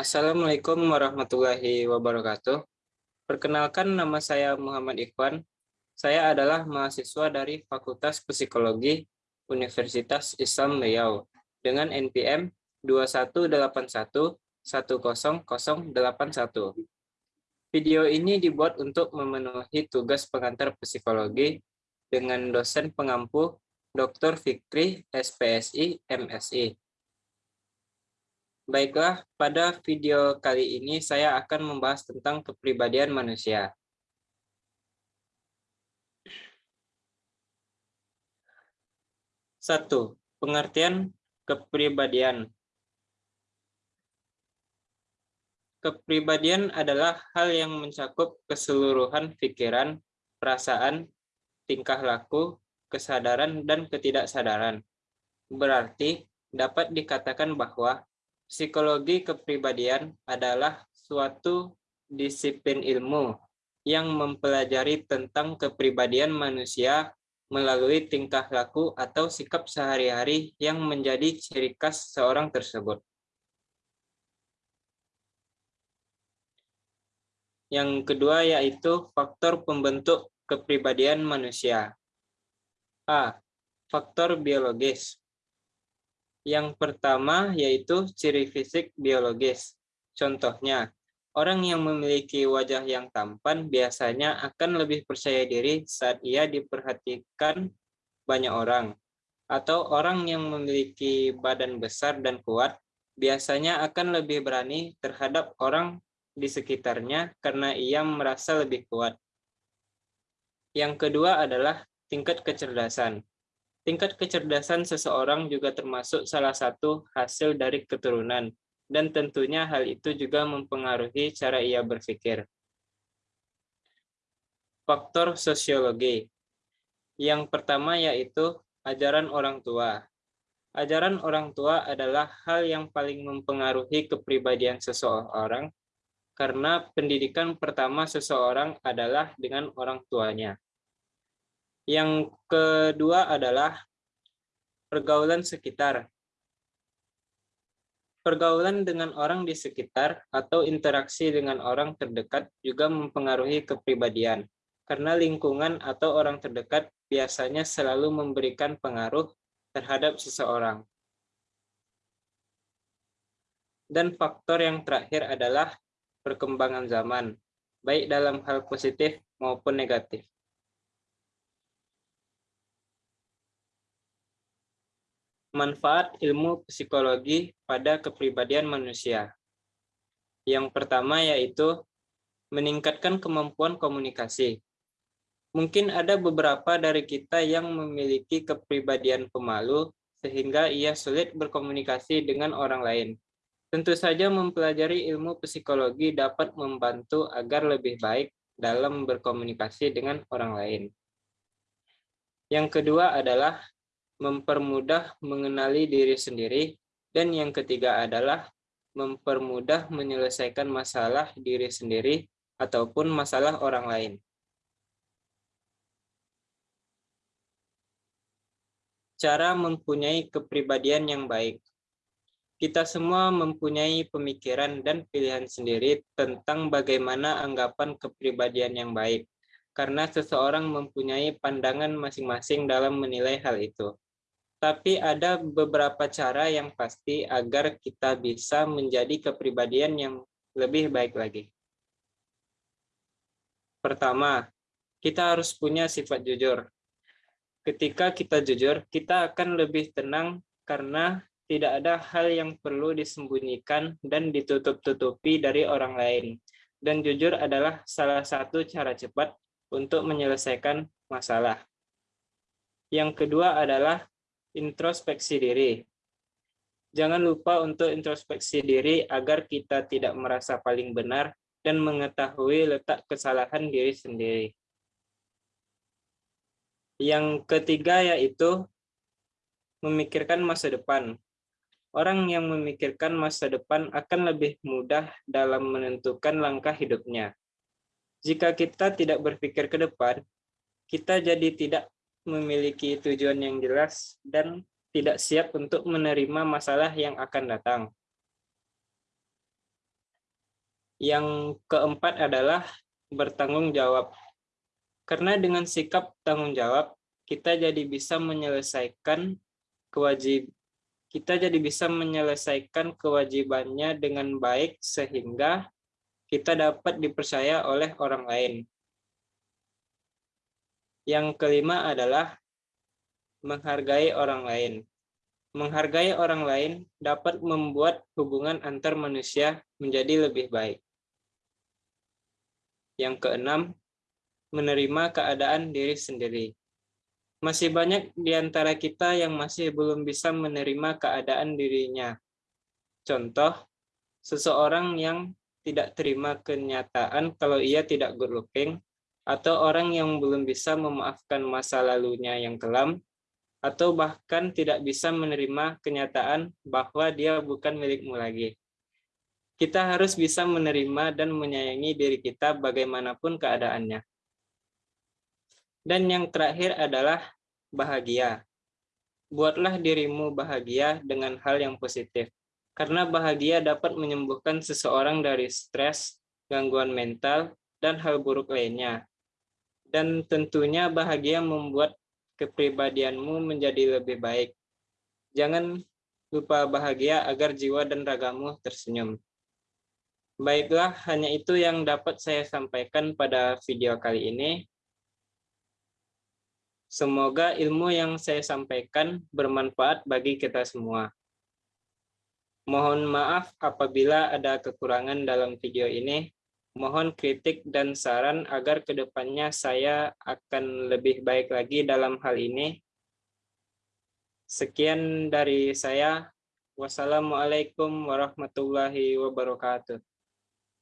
Assalamualaikum warahmatullahi wabarakatuh. Perkenalkan nama saya Muhammad Ikhwan. Saya adalah mahasiswa dari Fakultas Psikologi Universitas Islam Riau dengan NPM 2181 10081. Video ini dibuat untuk memenuhi tugas pengantar psikologi dengan dosen pengampu Dr. Fikri, SPSI, MSI. Baiklah, pada video kali ini saya akan membahas tentang kepribadian manusia. Satu, pengertian kepribadian. Kepribadian adalah hal yang mencakup keseluruhan pikiran, perasaan, tingkah laku, kesadaran, dan ketidaksadaran. Berarti, dapat dikatakan bahwa Psikologi kepribadian adalah suatu disiplin ilmu yang mempelajari tentang kepribadian manusia melalui tingkah laku atau sikap sehari-hari yang menjadi ciri khas seorang tersebut. Yang kedua yaitu faktor pembentuk kepribadian manusia. A. Faktor biologis. Yang pertama yaitu ciri fisik biologis. Contohnya, orang yang memiliki wajah yang tampan biasanya akan lebih percaya diri saat ia diperhatikan banyak orang. Atau orang yang memiliki badan besar dan kuat biasanya akan lebih berani terhadap orang di sekitarnya karena ia merasa lebih kuat. Yang kedua adalah tingkat kecerdasan. Tingkat kecerdasan seseorang juga termasuk salah satu hasil dari keturunan, dan tentunya hal itu juga mempengaruhi cara ia berpikir. Faktor sosiologi. Yang pertama yaitu ajaran orang tua. Ajaran orang tua adalah hal yang paling mempengaruhi kepribadian seseorang karena pendidikan pertama seseorang adalah dengan orang tuanya. Yang kedua adalah pergaulan sekitar. Pergaulan dengan orang di sekitar atau interaksi dengan orang terdekat juga mempengaruhi kepribadian, karena lingkungan atau orang terdekat biasanya selalu memberikan pengaruh terhadap seseorang. Dan faktor yang terakhir adalah perkembangan zaman, baik dalam hal positif maupun negatif. Manfaat ilmu psikologi pada kepribadian manusia. Yang pertama yaitu meningkatkan kemampuan komunikasi. Mungkin ada beberapa dari kita yang memiliki kepribadian pemalu sehingga ia sulit berkomunikasi dengan orang lain. Tentu saja mempelajari ilmu psikologi dapat membantu agar lebih baik dalam berkomunikasi dengan orang lain. Yang kedua adalah mempermudah mengenali diri sendiri, dan yang ketiga adalah mempermudah menyelesaikan masalah diri sendiri ataupun masalah orang lain. Cara mempunyai kepribadian yang baik. Kita semua mempunyai pemikiran dan pilihan sendiri tentang bagaimana anggapan kepribadian yang baik, karena seseorang mempunyai pandangan masing-masing dalam menilai hal itu. Tapi ada beberapa cara yang pasti agar kita bisa menjadi kepribadian yang lebih baik lagi. Pertama, kita harus punya sifat jujur. Ketika kita jujur, kita akan lebih tenang karena tidak ada hal yang perlu disembunyikan dan ditutup-tutupi dari orang lain. Dan jujur adalah salah satu cara cepat untuk menyelesaikan masalah. Yang kedua adalah introspeksi diri. Jangan lupa untuk introspeksi diri agar kita tidak merasa paling benar dan mengetahui letak kesalahan diri sendiri. Yang ketiga yaitu memikirkan masa depan. Orang yang memikirkan masa depan akan lebih mudah dalam menentukan langkah hidupnya. Jika kita tidak berpikir ke depan, kita jadi tidak memiliki tujuan yang jelas dan tidak siap untuk menerima masalah yang akan datang. Yang keempat adalah bertanggung jawab. Karena dengan sikap tanggung jawab, kita jadi bisa menyelesaikan kewajib kita jadi bisa menyelesaikan kewajibannya dengan baik sehingga kita dapat dipercaya oleh orang lain. Yang kelima adalah menghargai orang lain. Menghargai orang lain dapat membuat hubungan antar manusia menjadi lebih baik. Yang keenam, menerima keadaan diri sendiri. Masih banyak di antara kita yang masih belum bisa menerima keadaan dirinya. Contoh, seseorang yang tidak terima kenyataan kalau ia tidak good looking, atau orang yang belum bisa memaafkan masa lalunya yang kelam, atau bahkan tidak bisa menerima kenyataan bahwa dia bukan milikmu lagi. Kita harus bisa menerima dan menyayangi diri kita bagaimanapun keadaannya. Dan yang terakhir adalah bahagia. Buatlah dirimu bahagia dengan hal yang positif. Karena bahagia dapat menyembuhkan seseorang dari stres, gangguan mental, dan hal buruk lainnya. Dan tentunya bahagia membuat kepribadianmu menjadi lebih baik. Jangan lupa bahagia agar jiwa dan ragamu tersenyum. Baiklah, hanya itu yang dapat saya sampaikan pada video kali ini. Semoga ilmu yang saya sampaikan bermanfaat bagi kita semua. Mohon maaf apabila ada kekurangan dalam video ini. Mohon kritik dan saran agar ke depannya saya akan lebih baik lagi dalam hal ini. Sekian dari saya. Wassalamualaikum warahmatullahi wabarakatuh.